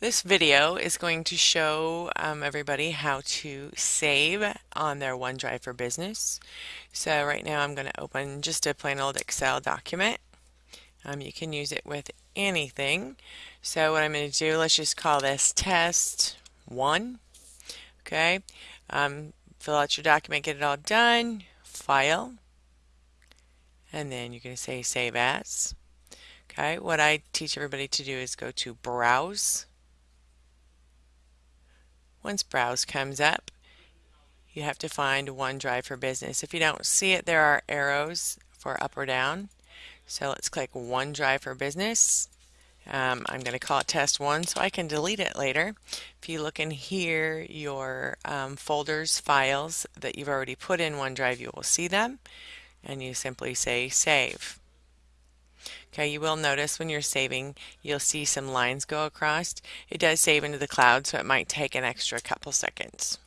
This video is going to show um, everybody how to save on their OneDrive for Business. So right now I'm going to open just a plain old Excel document. Um, you can use it with anything. So what I'm going to do, let's just call this test one. Okay, um, fill out your document, get it all done, file, and then you're going to say save as. Okay, what I teach everybody to do is go to browse once Browse comes up, you have to find OneDrive for Business. If you don't see it, there are arrows for up or down. So let's click OneDrive for Business. Um, I'm going to call it test one so I can delete it later. If you look in here, your um, folders, files that you've already put in OneDrive, you will see them. And you simply say save. Okay, you will notice when you're saving, you'll see some lines go across. It does save into the cloud, so it might take an extra couple seconds.